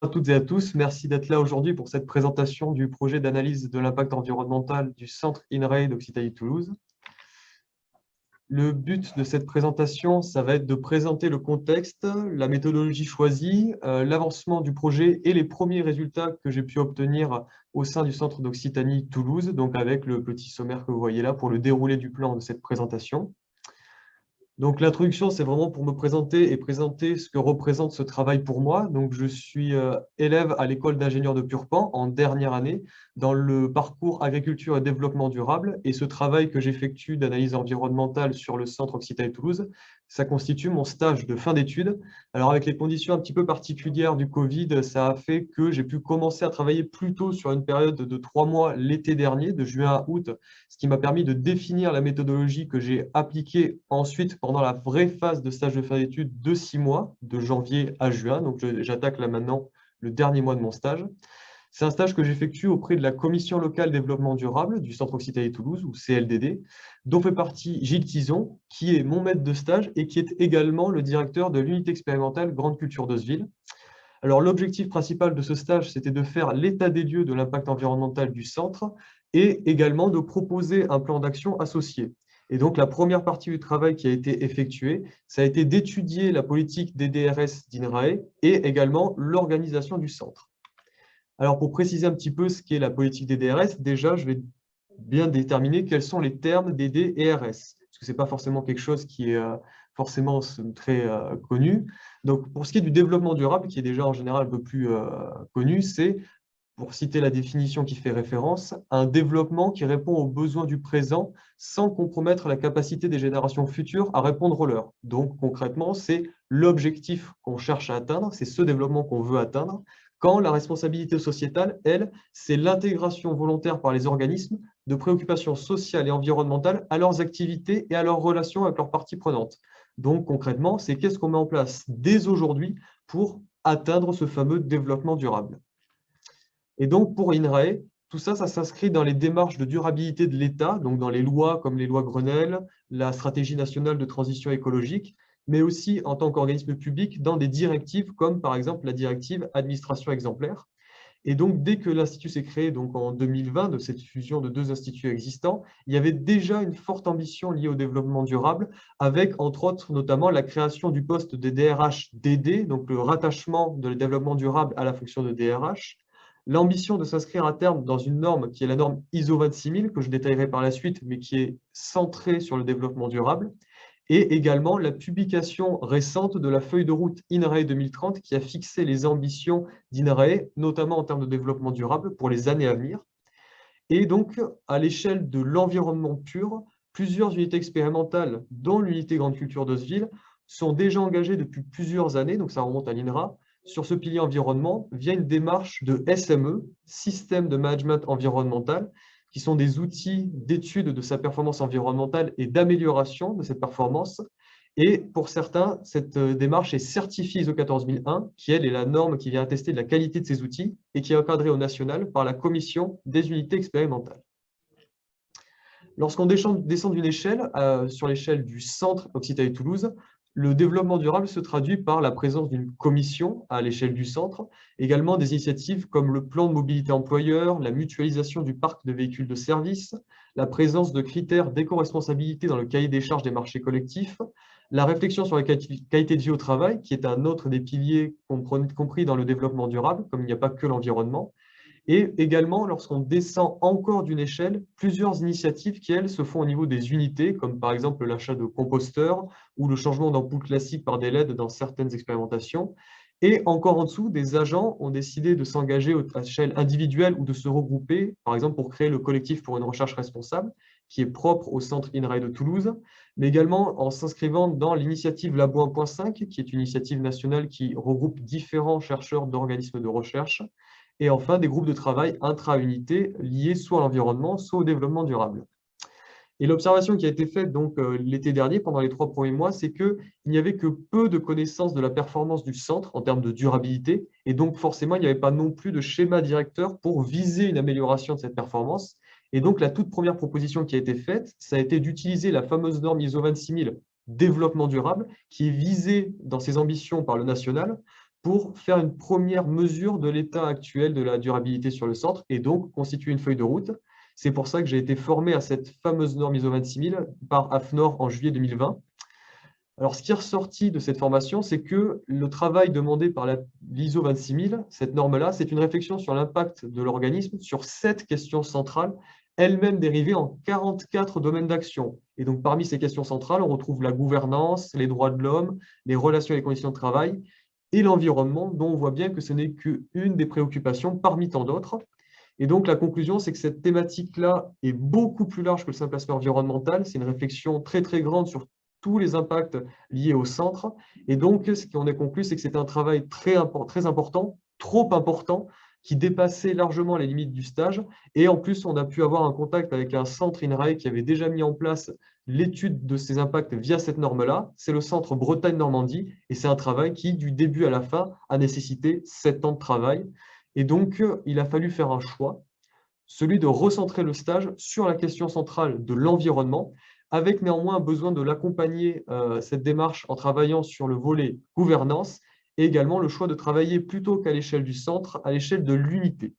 à toutes et à tous. Merci d'être là aujourd'hui pour cette présentation du projet d'analyse de l'impact environnemental du centre INRAE d'Occitanie-Toulouse. Le but de cette présentation, ça va être de présenter le contexte, la méthodologie choisie, euh, l'avancement du projet et les premiers résultats que j'ai pu obtenir au sein du centre d'Occitanie-Toulouse, donc avec le petit sommaire que vous voyez là pour le déroulé du plan de cette présentation. Donc l'introduction, c'est vraiment pour me présenter et présenter ce que représente ce travail pour moi. Donc je suis euh, élève à l'école d'ingénieurs de Purpan en dernière année dans le parcours agriculture et développement durable. Et ce travail que j'effectue d'analyse environnementale sur le centre Occitanie-Toulouse, ça constitue mon stage de fin d'études. Alors avec les conditions un petit peu particulières du Covid, ça a fait que j'ai pu commencer à travailler plus tôt sur une période de trois mois l'été dernier, de juin à août, ce qui m'a permis de définir la méthodologie que j'ai appliquée ensuite pendant la vraie phase de stage de fin d'études de six mois, de janvier à juin. Donc j'attaque là maintenant le dernier mois de mon stage. C'est un stage que j'effectue auprès de la Commission locale développement durable du Centre Occitanie-Toulouse, ou CLDD, dont fait partie Gilles Tison, qui est mon maître de stage et qui est également le directeur de l'unité expérimentale Grande Culture d'Oseville. Alors, l'objectif principal de ce stage, c'était de faire l'état des lieux de l'impact environnemental du centre et également de proposer un plan d'action associé. Et donc, la première partie du travail qui a été effectuée, ça a été d'étudier la politique des DRS d'INRAE et également l'organisation du centre. Alors, pour préciser un petit peu ce qu'est la politique des DRS, déjà, je vais bien déterminer quels sont les termes des D et RS, parce que ce n'est pas forcément quelque chose qui est euh, forcément très euh, connu. Donc, pour ce qui est du développement durable, qui est déjà en général un peu plus euh, connu, c'est, pour citer la définition qui fait référence, un développement qui répond aux besoins du présent sans compromettre la capacité des générations futures à répondre aux leurs. Donc, concrètement, c'est l'objectif qu'on cherche à atteindre, c'est ce développement qu'on veut atteindre, quand la responsabilité sociétale, elle, c'est l'intégration volontaire par les organismes de préoccupations sociales et environnementales à leurs activités et à leurs relations avec leurs parties prenantes. Donc concrètement, c'est qu'est-ce qu'on met en place dès aujourd'hui pour atteindre ce fameux développement durable. Et donc pour INRAE, tout ça, ça s'inscrit dans les démarches de durabilité de l'État, donc dans les lois comme les lois Grenelle, la stratégie nationale de transition écologique, mais aussi en tant qu'organisme public dans des directives comme par exemple la directive administration exemplaire. Et donc, dès que l'Institut s'est créé donc en 2020, de cette fusion de deux instituts existants, il y avait déjà une forte ambition liée au développement durable, avec entre autres notamment la création du poste de DRH-DD, donc le rattachement de développement durable à la fonction de DRH, l'ambition de s'inscrire à terme dans une norme qui est la norme ISO 26000, que je détaillerai par la suite, mais qui est centrée sur le développement durable, et également la publication récente de la feuille de route INRAE 2030 qui a fixé les ambitions d'INRAE, notamment en termes de développement durable pour les années à venir. Et donc, à l'échelle de l'environnement pur, plusieurs unités expérimentales, dont l'unité Grande Culture d'Oseville, sont déjà engagées depuis plusieurs années, donc ça remonte à l'INRA, sur ce pilier environnement via une démarche de SME, Système de Management Environnemental, qui sont des outils d'étude de sa performance environnementale et d'amélioration de cette performance. Et pour certains, cette euh, démarche est certifiée ISO 14001, qui elle est la norme qui vient attester de la qualité de ces outils et qui est encadrée au national par la commission des unités expérimentales. Lorsqu'on descend d'une échelle, euh, sur l'échelle du centre Occitanie-Toulouse, le développement durable se traduit par la présence d'une commission à l'échelle du centre, également des initiatives comme le plan de mobilité employeur, la mutualisation du parc de véhicules de service, la présence de critères d'éco-responsabilité dans le cahier des charges des marchés collectifs, la réflexion sur la qualité de vie au travail, qui est un autre des piliers compris dans le développement durable, comme il n'y a pas que l'environnement, et également, lorsqu'on descend encore d'une échelle, plusieurs initiatives qui, elles, se font au niveau des unités, comme par exemple l'achat de composteurs ou le changement d'ampoules classiques par des LED dans certaines expérimentations. Et encore en dessous, des agents ont décidé de s'engager à échelle individuelle ou de se regrouper, par exemple pour créer le collectif pour une recherche responsable, qui est propre au centre INRAE de Toulouse, mais également en s'inscrivant dans l'initiative Labo 1.5, qui est une initiative nationale qui regroupe différents chercheurs d'organismes de recherche, et enfin des groupes de travail intra-unités liés soit à l'environnement, soit au développement durable. Et l'observation qui a été faite donc euh, l'été dernier, pendant les trois premiers mois, c'est qu'il n'y avait que peu de connaissances de la performance du centre en termes de durabilité, et donc forcément, il n'y avait pas non plus de schéma directeur pour viser une amélioration de cette performance. Et donc, la toute première proposition qui a été faite, ça a été d'utiliser la fameuse norme ISO 26000 développement durable, qui est visée dans ses ambitions par le national, pour faire une première mesure de l'état actuel de la durabilité sur le centre et donc constituer une feuille de route. C'est pour ça que j'ai été formé à cette fameuse norme ISO 26000 par AFNOR en juillet 2020. Alors, ce qui est ressorti de cette formation, c'est que le travail demandé par l'ISO 26000, cette norme-là, c'est une réflexion sur l'impact de l'organisme sur sept questions centrales, elles-mêmes dérivées en 44 domaines d'action. Et donc, parmi ces questions centrales, on retrouve la gouvernance, les droits de l'homme, les relations et les conditions de travail, et l'environnement, dont on voit bien que ce n'est qu'une des préoccupations parmi tant d'autres. Et donc, la conclusion, c'est que cette thématique-là est beaucoup plus large que le simple aspect environnemental. C'est une réflexion très, très grande sur tous les impacts liés au centre. Et donc, ce qu'on a conclu, c'est que c'était un travail très, très important, trop important, qui dépassait largement les limites du stage. Et en plus, on a pu avoir un contact avec un centre INRAE qui avait déjà mis en place l'étude de ces impacts via cette norme-là. C'est le centre Bretagne-Normandie et c'est un travail qui, du début à la fin, a nécessité sept ans de travail. Et donc, il a fallu faire un choix, celui de recentrer le stage sur la question centrale de l'environnement, avec néanmoins besoin de l'accompagner, euh, cette démarche, en travaillant sur le volet gouvernance, et également le choix de travailler plutôt qu'à l'échelle du centre, à l'échelle de l'unité.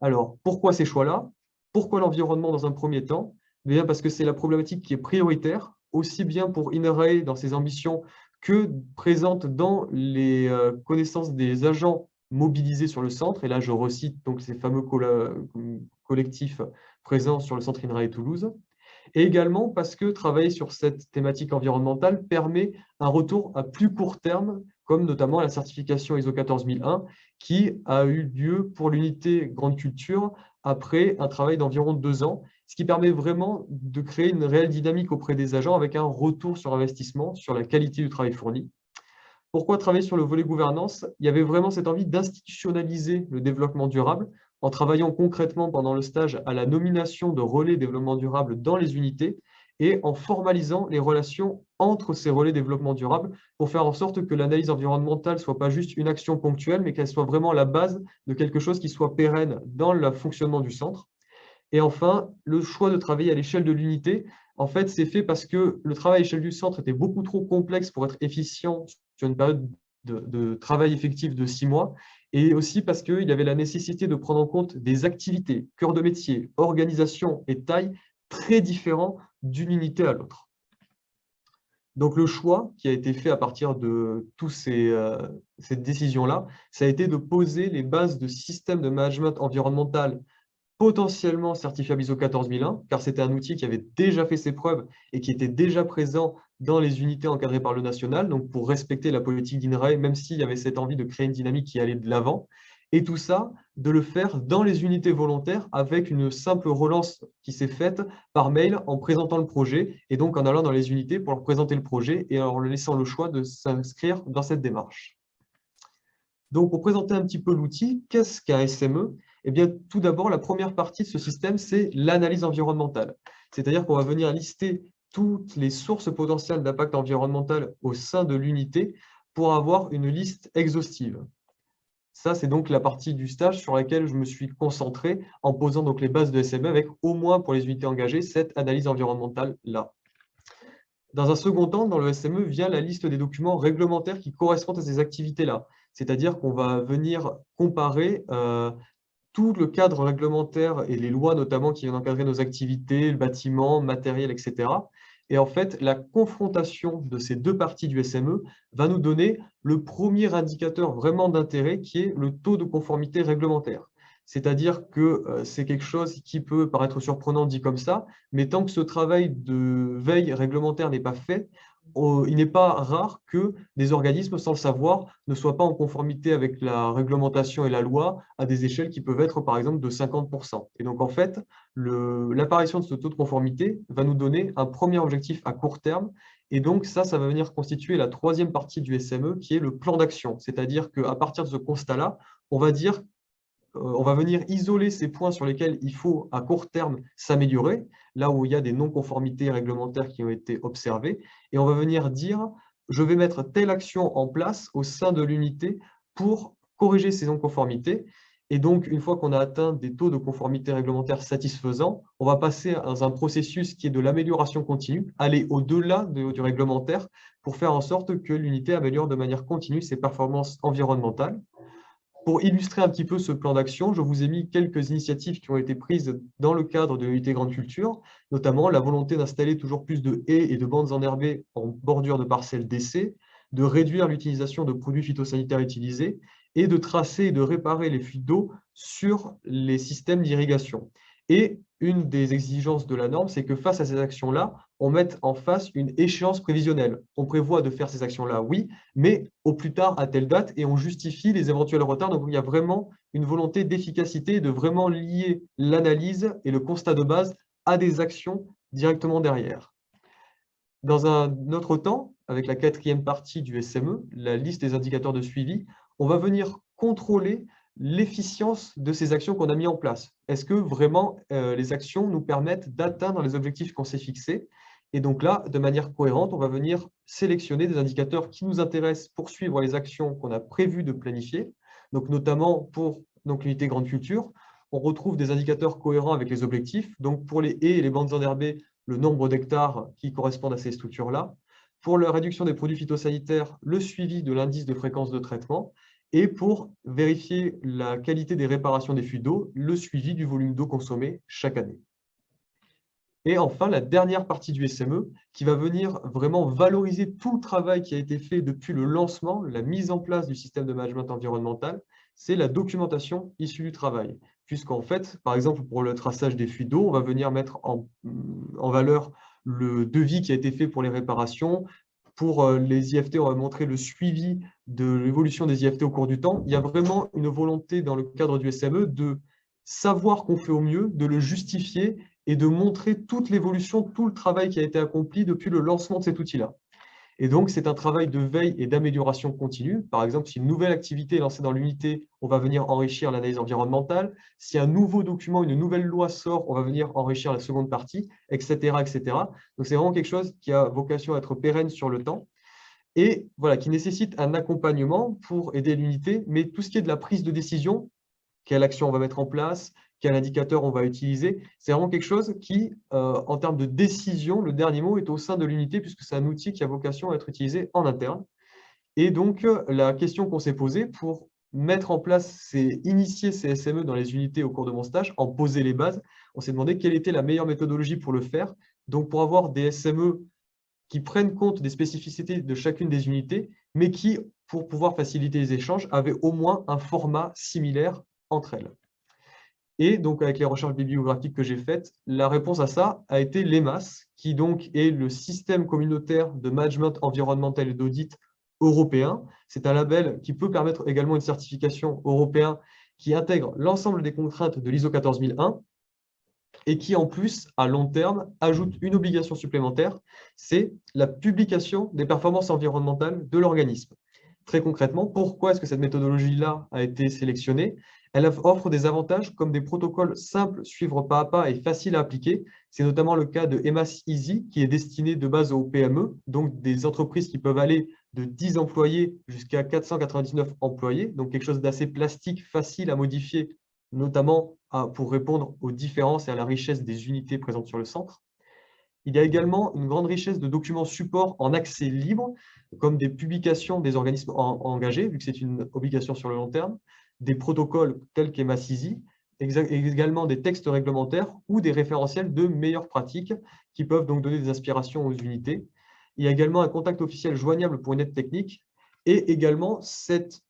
Alors, pourquoi ces choix-là? Pourquoi l'environnement dans un premier temps? Bien parce que c'est la problématique qui est prioritaire, aussi bien pour INRAE dans ses ambitions que présente dans les euh, connaissances des agents mobilisés sur le centre. Et là, je recite donc ces fameux collectifs présents sur le centre INRAE Toulouse. Et également parce que travailler sur cette thématique environnementale permet un retour à plus court terme, comme notamment la certification ISO 14001, qui a eu lieu pour l'unité Grande Culture après un travail d'environ deux ans ce qui permet vraiment de créer une réelle dynamique auprès des agents avec un retour sur investissement, sur la qualité du travail fourni. Pourquoi travailler sur le volet gouvernance? Il y avait vraiment cette envie d'institutionnaliser le développement durable en travaillant concrètement pendant le stage à la nomination de relais développement durable dans les unités et en formalisant les relations entre ces relais développement durable pour faire en sorte que l'analyse environnementale ne soit pas juste une action ponctuelle, mais qu'elle soit vraiment la base de quelque chose qui soit pérenne dans le fonctionnement du centre. Et enfin, le choix de travailler à l'échelle de l'unité, en fait, c'est fait parce que le travail à l'échelle du centre était beaucoup trop complexe pour être efficient sur une période de, travail effectif de six mois, et aussi parce qu'il y avait la nécessité de prendre en compte des activités, cœur de métier, organisation et taille très différents d'une unité à l'autre. Donc le choix qui a été fait à partir de toutes ces, euh, cette décision-là, ça a été de poser les bases de systèmes de management environnemental potentiellement certifiable ISO 14001, car c'était un outil qui avait déjà fait ses preuves et qui était déjà présent dans les unités encadrées par le national, donc pour respecter la politique d'INRAE, même s'il y avait cette envie de créer une dynamique qui allait de l'avant. Et tout ça, de le faire dans les unités volontaires avec une simple relance qui s'est faite par mail en présentant le projet et donc en allant dans les unités pour leur présenter le projet et en leur laissant le choix de s'inscrire dans cette démarche. Donc, pour présenter un petit peu l'outil, qu'est-ce qu'un SME eh bien, tout d'abord, la première partie de ce système, c'est l'analyse environnementale. C'est-à-dire qu'on va venir lister toutes les sources potentielles d'impact environnemental au sein de l'unité pour avoir une liste exhaustive. Ça, c'est donc la partie du stage sur laquelle je me suis concentré en posant donc les bases de SME avec au moins pour les unités engagées cette analyse environnementale-là. Dans un second temps, dans le SME, vient la liste des documents réglementaires qui correspondent à ces activités-là. C'est-à-dire qu'on va venir comparer euh, tout le cadre réglementaire et les lois notamment qui viennent encadrer nos activités, le bâtiment, matériel, etc. Et en fait, la confrontation de ces deux parties du SME va nous donner le premier indicateur vraiment d'intérêt qui est le taux de conformité réglementaire. C'est-à-dire que euh, c'est quelque chose qui peut paraître surprenant dit comme ça, mais tant que ce travail de veille réglementaire n'est pas fait, il n'est pas rare que des organismes, sans le savoir, ne soient pas en conformité avec la réglementation et la loi à des échelles qui peuvent être, par exemple, de 50%. Et donc, en fait, l'apparition de ce taux de conformité va nous donner un premier objectif à court terme. Et donc, ça, ça va venir constituer la troisième partie du SME, qui est le plan d'action. C'est-à-dire qu'à partir de ce constat-là, on va dire on va venir isoler ces points sur lesquels il faut à court terme s'améliorer, là où il y a des non-conformités réglementaires qui ont été observées, et on va venir dire je vais mettre telle action en place au sein de l'unité pour corriger ces non-conformités. Et donc, une fois qu'on a atteint des taux de conformité réglementaire satisfaisants, on va passer dans un processus qui est de l'amélioration continue, aller au-delà du réglementaire pour faire en sorte que l'unité améliore de manière continue ses performances environnementales. Pour illustrer un petit peu ce plan d'action, je vous ai mis quelques initiatives qui ont été prises dans le cadre de l'unité Grande Culture, notamment la volonté d'installer toujours plus de haies et de bandes enherbées en bordure de parcelles d'essai, de réduire l'utilisation de produits phytosanitaires utilisés et de tracer et de réparer les fuites d'eau sur les systèmes d'irrigation. Et une des exigences de la norme, c'est que face à ces actions-là, on mette en face une échéance prévisionnelle. On prévoit de faire ces actions-là, oui, mais au plus tard à telle date, et on justifie les éventuels retards. Donc il y a vraiment une volonté d'efficacité, de vraiment lier l'analyse et le constat de base à des actions directement derrière. Dans un autre temps, avec la quatrième partie du SME, la liste des indicateurs de suivi, on va venir contrôler l'efficience de ces actions qu'on a mis en place. Est-ce que vraiment euh, les actions nous permettent d'atteindre les objectifs qu'on s'est fixés? Et donc là, de manière cohérente, on va venir sélectionner des indicateurs qui nous intéressent pour suivre les actions qu'on a prévu de planifier. Donc notamment pour l'unité grande culture, on retrouve des indicateurs cohérents avec les objectifs. Donc pour les haies et les bandes enherbées, le nombre d'hectares qui correspondent à ces structures-là. Pour la réduction des produits phytosanitaires, le suivi de l'indice de fréquence de traitement et pour vérifier la qualité des réparations des fuites d'eau, le suivi du volume d'eau consommé chaque année. Et enfin, la dernière partie du SME qui va venir vraiment valoriser tout le travail qui a été fait depuis le lancement, la mise en place du système de management environnemental, c'est la documentation issue du travail. Puisqu'en fait, par exemple, pour le traçage des fuites d'eau, on va venir mettre en, valeur le devis qui a été fait pour les réparations, pour euh, les IFT, on va montrer le suivi de l'évolution des IFT au cours du temps. Il y a vraiment une volonté dans le cadre du SME de savoir qu'on fait au mieux, de le justifier et de montrer toute l'évolution, tout le travail qui a été accompli depuis le lancement de cet outil-là. Et donc, c'est un travail de veille et d'amélioration continue. Par exemple, si une nouvelle activité est lancée dans l'unité, on va venir enrichir l'analyse environnementale. Si un nouveau document, une nouvelle loi sort, on va venir enrichir la seconde partie, etc. etc. Donc, c'est vraiment quelque chose qui a vocation à être pérenne sur le temps et voilà, qui nécessite un accompagnement pour aider l'unité. Mais tout ce qui est de la prise de décision, quelle action on va mettre en place, quel indicateur on va utiliser. C'est vraiment quelque chose qui, euh, en termes de décision, le dernier mot est au sein de l'unité puisque c'est un outil qui a vocation à être utilisé en interne. Et donc, euh, la question qu'on s'est posée pour mettre en place, c'est initier ces SME dans les unités au cours de mon stage, en poser les bases. On s'est demandé quelle était la meilleure méthodologie pour le faire. Donc, pour avoir des SME qui prennent compte des spécificités de chacune des unités, mais qui, pour pouvoir faciliter les échanges, avaient au moins un format similaire entre elles. Et donc, avec les recherches bibliographiques que j'ai faites, la réponse à ça a été l'EMAS, qui donc est le système communautaire de management environnemental et d'audit européen. C'est un label qui peut permettre également une certification européenne qui intègre l'ensemble des contraintes de l'ISO 14001 et qui, en plus, à long terme, ajoute une obligation supplémentaire, c'est la publication des performances environnementales de l'organisme. Très concrètement, pourquoi est-ce que cette méthodologie-là a été sélectionnée? Elle offre des avantages comme des protocoles simples, suivre pas à pas et faciles à appliquer. C'est notamment le cas de EMAS Easy, qui est destiné de base aux PME, donc des entreprises qui peuvent aller de 10 employés jusqu'à 499 employés, donc quelque chose d'assez plastique, facile à modifier, notamment pour répondre aux différences et à la richesse des unités présentes sur le centre. Il y a également une grande richesse de documents support en accès libre, comme des publications des organismes engagés, vu que c'est une obligation sur le long terme, des protocoles tels qu'EMASISI, également des textes réglementaires ou des référentiels de meilleures pratiques qui peuvent donc donner des inspirations aux unités. Il y a également un contact officiel joignable pour une aide technique et également cette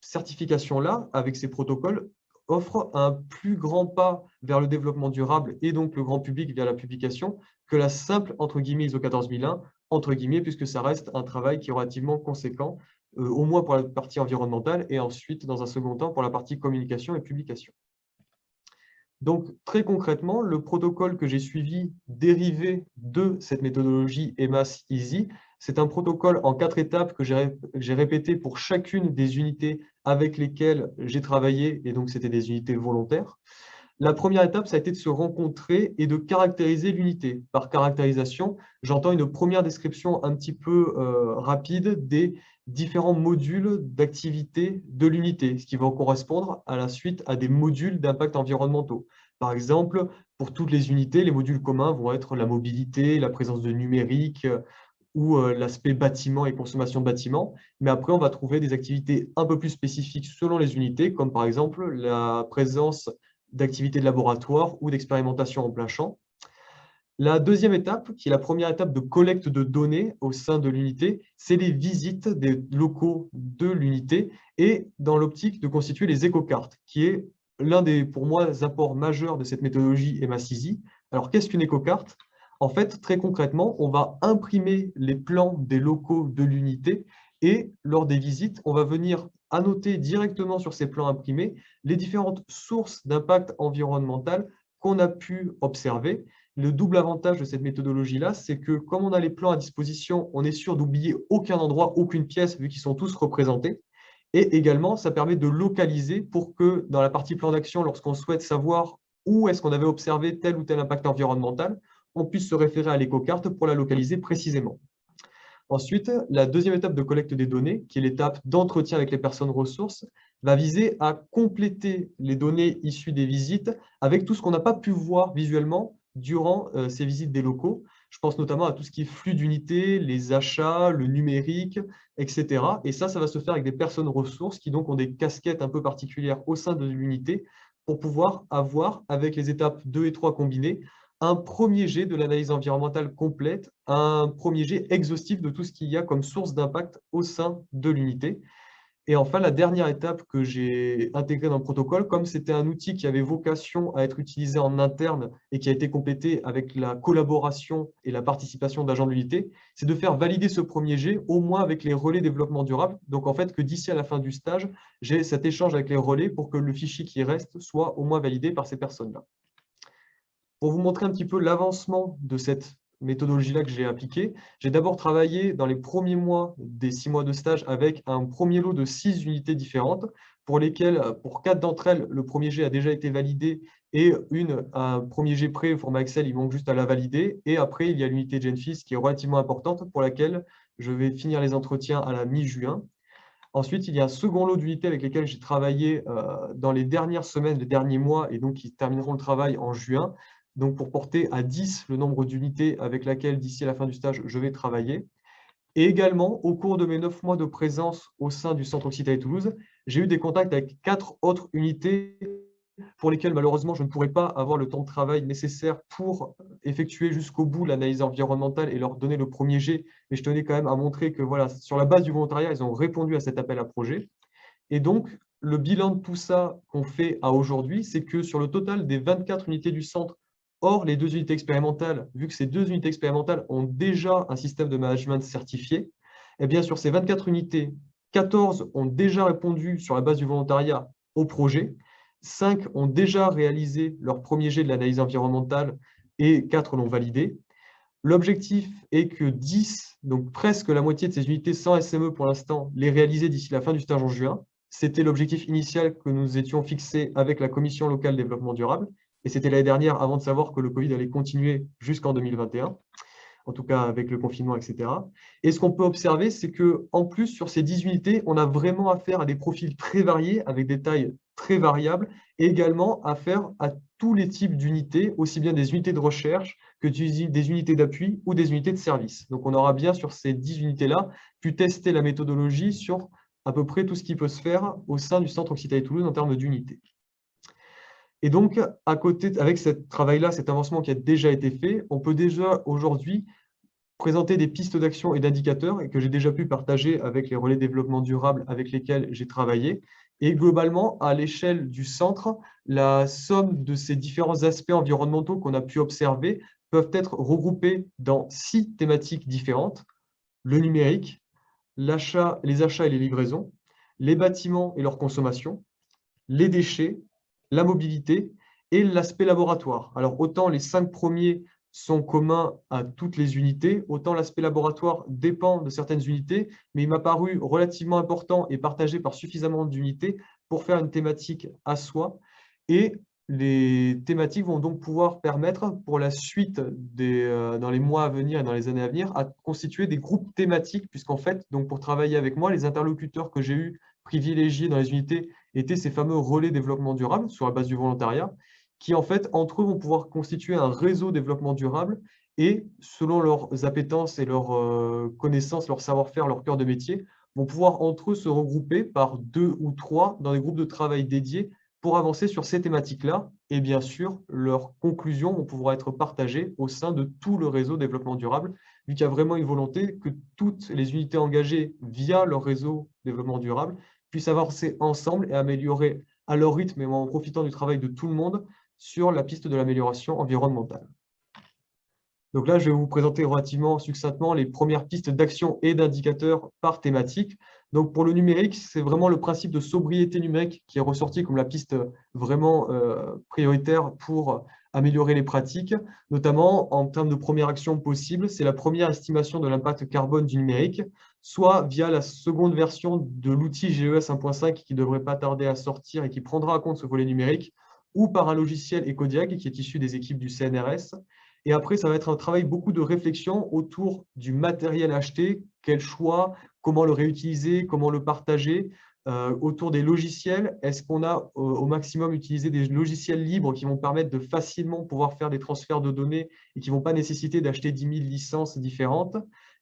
certification-là, avec ces protocoles, offre un plus grand pas vers le développement durable et donc le grand public via la publication que la simple, entre guillemets, ISO 14001, entre guillemets, puisque ça reste un travail qui est relativement conséquent euh, au moins pour la partie environnementale, et ensuite, dans un second temps, pour la partie communication et publication. Donc, très concrètement, le protocole que j'ai suivi dérivé de cette méthodologie EMAS Easy, c'est un protocole en quatre étapes que j'ai répété pour chacune des unités avec lesquelles j'ai travaillé, et donc c'était des unités volontaires. La première étape, ça a été de se rencontrer et de caractériser l'unité. Par caractérisation, j'entends une première description un petit peu euh, rapide des différents modules d'activité de l'unité, ce qui va correspondre à la suite à des modules d'impact environnementaux. Par exemple, pour toutes les unités, les modules communs vont être la mobilité, la présence de numérique euh, ou euh, l'aspect bâtiment et consommation bâtiment. Mais après, on va trouver des activités un peu plus spécifiques selon les unités, comme par exemple la présence d'activités de laboratoire ou d'expérimentation en plein champ. La deuxième étape, qui est la première étape de collecte de données au sein de l'unité, c'est les visites des locaux de l'unité et dans l'optique de constituer les écocartes, qui est l'un des, pour moi, apports majeurs de cette méthodologie EMACISI. Alors, qu'est-ce qu'une écocarte? En fait, très concrètement, on va imprimer les plans des locaux de l'unité et lors des visites, on va venir annoter directement sur ces plans imprimés les différentes sources d'impact environnemental qu'on a pu observer le double avantage de cette méthodologie-là, c'est que comme on a les plans à disposition, on est sûr d'oublier aucun endroit, aucune pièce, vu qu'ils sont tous représentés. Et également, ça permet de localiser pour que dans la partie plan d'action, lorsqu'on souhaite savoir où est-ce qu'on avait observé tel ou tel impact environnemental, on puisse se référer à l'éco-carte pour la localiser précisément. Ensuite, la deuxième étape de collecte des données, qui est l'étape d'entretien avec les personnes ressources, va viser à compléter les données issues des visites avec tout ce qu'on n'a pas pu voir visuellement durant euh, ces visites des locaux. Je pense notamment à tout ce qui est flux d'unités, les achats, le numérique, etc. Et ça, ça va se faire avec des personnes ressources qui donc ont des casquettes un peu particulières au sein de l'unité pour pouvoir avoir, avec les étapes 2 et 3 combinées, un premier jet de l'analyse environnementale complète, un premier jet exhaustif de tout ce qu'il y a comme source d'impact au sein de l'unité. Et enfin, la dernière étape que j'ai intégrée dans le protocole, comme c'était un outil qui avait vocation à être utilisé en interne et qui a été complété avec la collaboration et la participation d'agents de l'unité, c'est de faire valider ce premier jet, au moins avec les relais développement durable. Donc en fait, que d'ici à la fin du stage, j'ai cet échange avec les relais pour que le fichier qui reste soit au moins validé par ces personnes-là. Pour vous montrer un petit peu l'avancement de cette méthodologie-là que j'ai appliquée. J'ai d'abord travaillé dans les premiers mois des six mois de stage avec un premier lot de six unités différentes pour lesquelles, pour quatre d'entre elles, le premier jet a déjà été validé et une, un premier jet prêt au format Excel, il manque juste à la valider. Et après, il y a l'unité Genfis qui est relativement importante pour laquelle je vais finir les entretiens à la mi-juin. Ensuite, il y a un second lot d'unités avec lesquelles j'ai travaillé euh, dans les dernières semaines, les derniers mois, et donc qui termineront le travail en juin donc pour porter à 10 le nombre d'unités avec laquelle, d'ici la fin du stage, je vais travailler. Et également, au cours de mes 9 mois de présence au sein du Centre Occitanie Toulouse, j'ai eu des contacts avec quatre autres unités pour lesquelles, malheureusement, je ne pourrais pas avoir le temps de travail nécessaire pour effectuer jusqu'au bout l'analyse environnementale et leur donner le premier jet. Mais je tenais quand même à montrer que, voilà, sur la base du volontariat, ils ont répondu à cet appel à projet. Et donc, le bilan de tout ça qu'on fait à aujourd'hui, c'est que sur le total des 24 unités du centre Or, les deux unités expérimentales, vu que ces deux unités expérimentales ont déjà un système de management certifié, eh bien, sur ces 24 unités, 14 ont déjà répondu sur la base du volontariat au projet, 5 ont déjà réalisé leur premier jet de l'analyse environnementale et 4 l'ont validé. L'objectif est que 10, donc presque la moitié de ces unités sans SME pour l'instant, les réaliser d'ici la fin du stage en juin. C'était l'objectif initial que nous étions fixés avec la Commission locale développement durable. Et c'était l'année dernière, avant de savoir que le Covid allait continuer jusqu'en 2021, en tout cas avec le confinement, etc. Et ce qu'on peut observer, c'est qu'en plus, sur ces 10 unités, on a vraiment affaire à des profils très variés, avec des tailles très variables, et également affaire à tous les types d'unités, aussi bien des unités de recherche que des unités d'appui ou des unités de service. Donc on aura bien sur ces 10 unités-là pu tester la méthodologie sur à peu près tout ce qui peut se faire au sein du Centre Occitanie-Toulouse en termes d'unités. Et donc, à côté, avec ce travail-là, cet avancement qui a déjà été fait, on peut déjà aujourd'hui présenter des pistes d'action et d'indicateurs que j'ai déjà pu partager avec les relais développement durable avec lesquels j'ai travaillé. Et globalement, à l'échelle du centre, la somme de ces différents aspects environnementaux qu'on a pu observer peuvent être regroupés dans six thématiques différentes. Le numérique, les achats et les livraisons, les bâtiments et leur consommation, les déchets, la mobilité et l'aspect laboratoire. Alors, autant les cinq premiers sont communs à toutes les unités, autant l'aspect laboratoire dépend de certaines unités, mais il m'a paru relativement important et partagé par suffisamment d'unités pour faire une thématique à soi. Et les thématiques vont donc pouvoir permettre pour la suite des, euh, dans les mois à venir et dans les années à venir à constituer des groupes thématiques puisqu'en fait, donc pour travailler avec moi, les interlocuteurs que j'ai eu privilégiés dans les unités étaient ces fameux relais développement durable sur la base du volontariat qui en fait entre eux vont pouvoir constituer un réseau développement durable et selon leurs appétences et leurs euh, connaissances, leur savoir-faire, leur cœur de métier, vont pouvoir entre eux se regrouper par deux ou trois dans des groupes de travail dédiés pour avancer sur ces thématiques-là. Et bien sûr, leurs conclusions vont pouvoir être partagées au sein de tout le réseau développement durable, vu qu'il y a vraiment une volonté que toutes les unités engagées via leur réseau développement durable puissent avancer ensemble et améliorer à leur rythme et en profitant du travail de tout le monde sur la piste de l'amélioration environnementale. Donc là, je vais vous présenter relativement succinctement les premières pistes d'action et d'indicateurs par thématique. Donc pour le numérique, c'est vraiment le principe de sobriété numérique qui est ressorti comme la piste vraiment euh, prioritaire pour améliorer les pratiques, notamment en termes de première action possible, c'est la première estimation de l'impact carbone du numérique, soit via la seconde version de l'outil GES 1.5 qui ne devrait pas tarder à sortir et qui prendra en compte ce volet numérique, ou par un logiciel Ecodiag qui est issu des équipes du CNRS, et après, ça va être un travail beaucoup de réflexion autour du matériel acheté, quel choix, comment le réutiliser, comment le partager, euh, autour des logiciels, est-ce qu'on a euh, au maximum utilisé des logiciels libres qui vont permettre de facilement pouvoir faire des transferts de données et qui ne vont pas nécessiter d'acheter 10 000 licences différentes?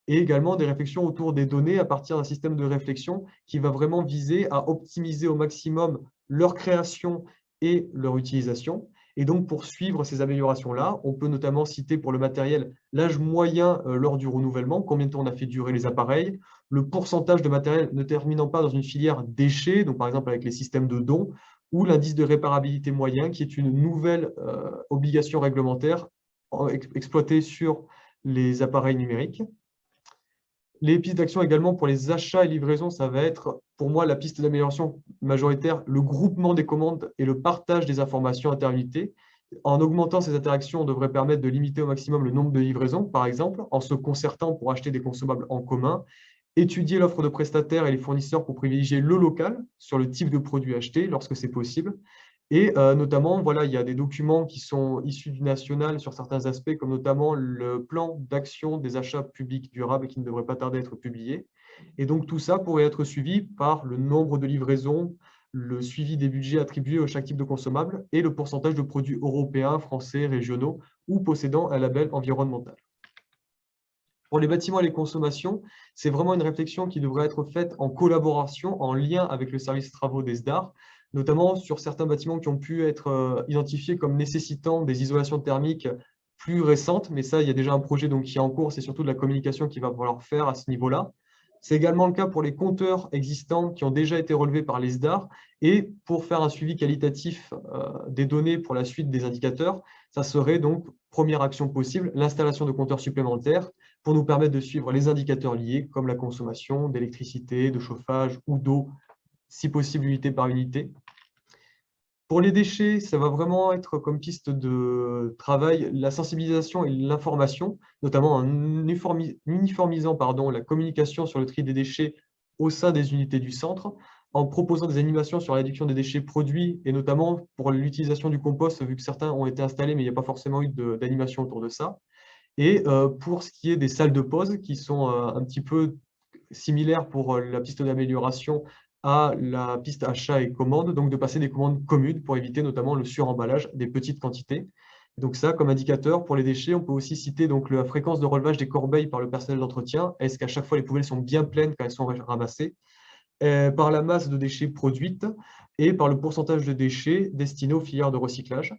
Et également des réflexions autour des données à partir d'un système de réflexion qui va vraiment viser à optimiser au maximum leur création et leur utilisation. Et donc, pour suivre ces améliorations-là, on peut notamment citer pour le matériel l'âge moyen euh, lors du renouvellement, combien de temps on a fait durer les appareils, le pourcentage de matériel ne terminant pas dans une filière déchets, donc par exemple avec les systèmes de dons, ou l'indice de réparabilité moyen, qui est une nouvelle euh, obligation réglementaire exploitée sur les appareils numériques. Les pistes d'action également pour les achats et livraisons, ça va être pour moi la piste d'amélioration majoritaire, le groupement des commandes et le partage des informations interunités. En augmentant ces interactions, on devrait permettre de limiter au maximum le nombre de livraisons, par exemple, en se concertant pour acheter des consommables en commun, étudier l'offre de prestataires et les fournisseurs pour privilégier le local sur le type de produit acheté lorsque c'est possible, et euh, notamment, voilà, il y a des documents qui sont issus du national sur certains aspects, comme notamment le plan d'action des achats publics durables qui ne devrait pas tarder à être publié. Et donc tout ça pourrait être suivi par le nombre de livraisons, le suivi des budgets attribués à chaque type de consommable et le pourcentage de produits européens, français, régionaux ou possédant un label environnemental. Pour les bâtiments et les consommations, c'est vraiment une réflexion qui devrait être faite en collaboration, en lien avec le service travaux des SDAR, notamment sur certains bâtiments qui ont pu être euh, identifiés comme nécessitant des isolations thermiques plus récentes, mais ça, il y a déjà un projet donc, qui est en cours, c'est surtout de la communication qu'il va falloir faire à ce niveau-là. C'est également le cas pour les compteurs existants qui ont déjà été relevés par les SDAR, et pour faire un suivi qualitatif euh, des données pour la suite des indicateurs, ça serait donc, première action possible, l'installation de compteurs supplémentaires pour nous permettre de suivre les indicateurs liés, comme la consommation d'électricité, de chauffage ou d'eau si possible unité par unité. Pour les déchets, ça va vraiment être comme piste de travail la sensibilisation et l'information, notamment en uniformisant pardon, la communication sur le tri des déchets au sein des unités du centre, en proposant des animations sur la réduction des déchets produits, et notamment pour l'utilisation du compost, vu que certains ont été installés, mais il n'y a pas forcément eu d'animation autour de ça. Et euh, pour ce qui est des salles de pause, qui sont euh, un petit peu similaires pour euh, la piste d'amélioration à la piste achat et commande, donc de passer des commandes communes pour éviter notamment le suremballage des petites quantités. Donc ça, comme indicateur pour les déchets, on peut aussi citer donc la fréquence de relevage des corbeilles par le personnel d'entretien. Est-ce qu'à chaque fois les poubelles sont bien pleines quand elles sont ramassées? Euh, Par la masse de déchets produites et par le pourcentage de déchets destinés aux filières de recyclage.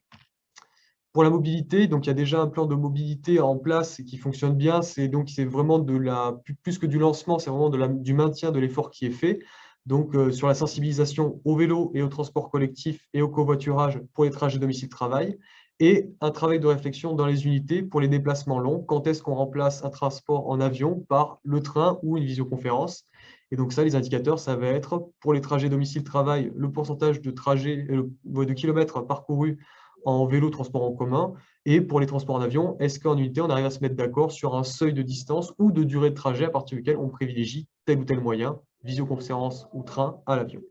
Pour la mobilité, donc il y a déjà un plan de mobilité en place qui fonctionne bien. C'est c'est vraiment de la plus que du lancement, c'est vraiment de la, du maintien de l'effort qui est fait donc euh, sur la sensibilisation au vélo et au transport collectif et au covoiturage pour les trajets domicile-travail, et un travail de réflexion dans les unités pour les déplacements longs. Quand est-ce qu'on remplace un transport en avion par le train ou une visioconférence? Et donc ça, les indicateurs, ça va être pour les trajets domicile-travail, le pourcentage de trajets, euh, de kilomètres parcourus en vélo, transport en commun, et pour les transports en avion, est-ce qu'en unité, on arrive à se mettre d'accord sur un seuil de distance ou de durée de trajet à partir duquel on privilégie tel ou tel moyen visioconférence ou train à l'avion.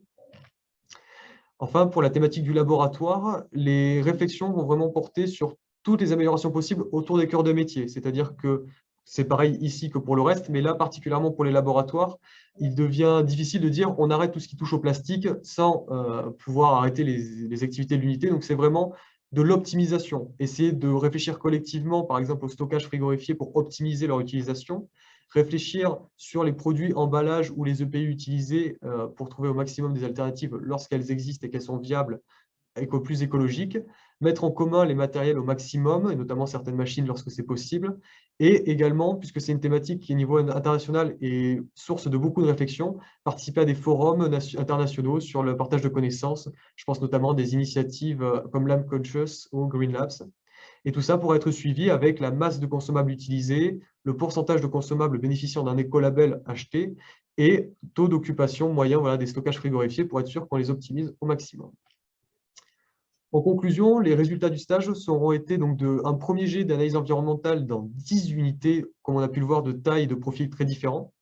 Enfin, pour la thématique du laboratoire, les réflexions vont vraiment porter sur toutes les améliorations possibles autour des cœurs de métier. C'est-à-dire que c'est pareil ici que pour le reste, mais là, particulièrement pour les laboratoires, il devient difficile de dire on arrête tout ce qui touche au plastique sans euh, pouvoir arrêter les, les activités de l'unité. Donc, c'est vraiment de l'optimisation. Essayer de réfléchir collectivement, par exemple, au stockage frigorifié pour optimiser leur utilisation, réfléchir sur les produits, emballages ou les EPI utilisés euh, pour trouver au maximum des alternatives lorsqu'elles existent et qu'elles sont viables et plus écologiques, mettre en commun les matériels au maximum, et notamment certaines machines lorsque c'est possible, et également, puisque c'est une thématique qui, au niveau international, est source de beaucoup de réflexions, participer à des forums internationaux sur le partage de connaissances. Je pense notamment à des initiatives euh, comme Lamb Conscious ou Green Labs. Et tout ça pourrait être suivi avec la masse de consommables utilisés, le pourcentage de consommables bénéficiant d'un écolabel acheté et taux d'occupation moyen des stockages frigorifiés pour être sûr qu'on les optimise au maximum. En conclusion, les résultats du stage seront été donc de, un premier jet d'analyse environnementale dans 10 unités, comme on a pu le voir, de taille et de profils très différents,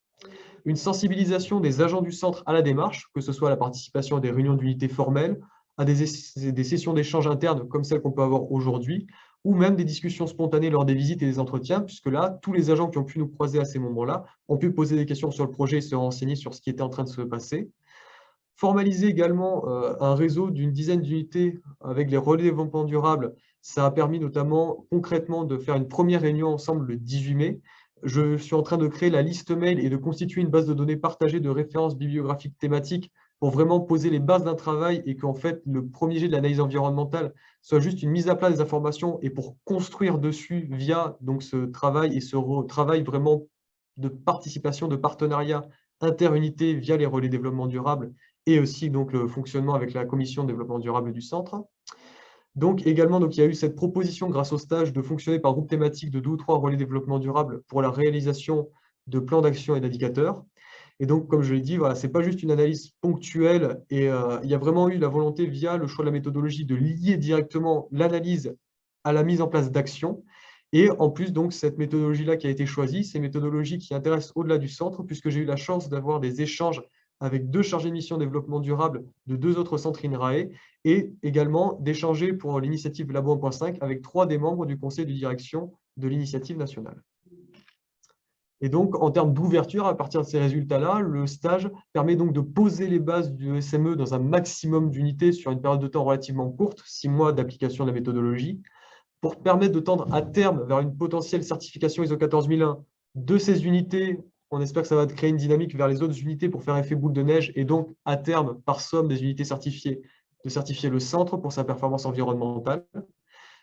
une sensibilisation des agents du centre à la démarche, que ce soit la participation à des réunions d'unités formelles, à des, des sessions d'échange internes comme celles qu'on peut avoir aujourd'hui, ou même des discussions spontanées lors des visites et des entretiens, puisque là, tous les agents qui ont pu nous croiser à ces moments-là ont pu poser des questions sur le projet et se renseigner sur ce qui était en train de se passer. Formaliser également euh, un réseau d'une dizaine d'unités avec les relais développement durable, ça a permis notamment concrètement de faire une première réunion ensemble le 18 mai. Je suis en train de créer la liste mail et de constituer une base de données partagée de références bibliographiques thématiques pour vraiment poser les bases d'un travail et qu'en fait, le premier jet de l'analyse environnementale soit juste une mise à plat des informations et pour construire dessus via donc, ce travail et ce travail vraiment de participation, de partenariat interunité via les relais développement durable et aussi donc, le fonctionnement avec la commission développement durable du centre. Donc également, donc, il y a eu cette proposition grâce au stage de fonctionner par groupe thématique de deux ou trois relais développement durable pour la réalisation de plans d'action et d'indicateurs. Et donc, comme je l'ai dit, voilà, ce n'est pas juste une analyse ponctuelle et euh, il y a vraiment eu la volonté, via le choix de la méthodologie, de lier directement l'analyse à la mise en place d'actions. Et en plus, donc, cette méthodologie-là qui a été choisie, c'est une méthodologie qui intéresse au-delà du centre, puisque j'ai eu la chance d'avoir des échanges avec deux chargés de mission développement durable de deux autres centres INRAE, et également d'échanger pour l'initiative Labo 1.5 avec trois des membres du conseil de direction de l'initiative nationale. Et donc, en termes d'ouverture, à partir de ces résultats-là, le stage permet donc de poser les bases du SME dans un maximum d'unités sur une période de temps relativement courte, six mois d'application de la méthodologie, pour permettre de tendre à terme vers une potentielle certification ISO 14001 de ces unités. On espère que ça va créer une dynamique vers les autres unités pour faire effet boule de neige et donc, à terme, par somme des unités certifiées, de certifier le centre pour sa performance environnementale.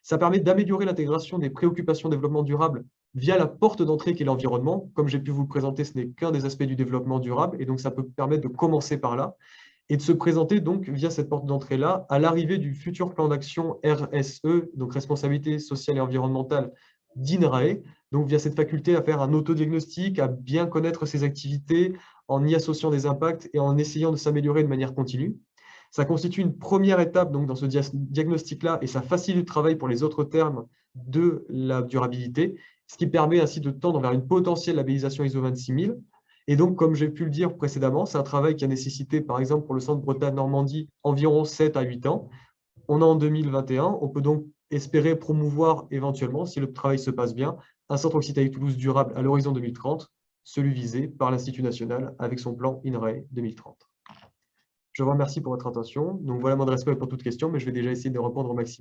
Ça permet d'améliorer l'intégration des préoccupations développement durable via la porte d'entrée qui est l'environnement. Comme j'ai pu vous le présenter, ce n'est qu'un des aspects du développement durable, et donc ça peut permettre de commencer par là, et de se présenter donc via cette porte d'entrée-là à l'arrivée du futur plan d'action RSE, donc responsabilité sociale et environnementale d'INRAE, donc via cette faculté à faire un autodiagnostic, à bien connaître ses activités, en y associant des impacts et en essayant de s'améliorer de manière continue. Ça constitue une première étape donc, dans ce diagnostic-là et ça facilite le travail pour les autres termes de la durabilité ce qui permet ainsi de tendre vers une potentielle labellisation ISO 26000. Et donc, comme j'ai pu le dire précédemment, c'est un travail qui a nécessité, par exemple, pour le centre Bretagne-Normandie, environ 7 à 8 ans. On est en 2021, on peut donc espérer promouvoir éventuellement, si le travail se passe bien, un centre Occitanie-Toulouse durable à l'horizon 2030, celui visé par l'Institut national avec son plan INRAE 2030. Je vous remercie pour votre attention. Donc voilà mon adresse mail pour toute question, mais je vais déjà essayer de répondre au maximum.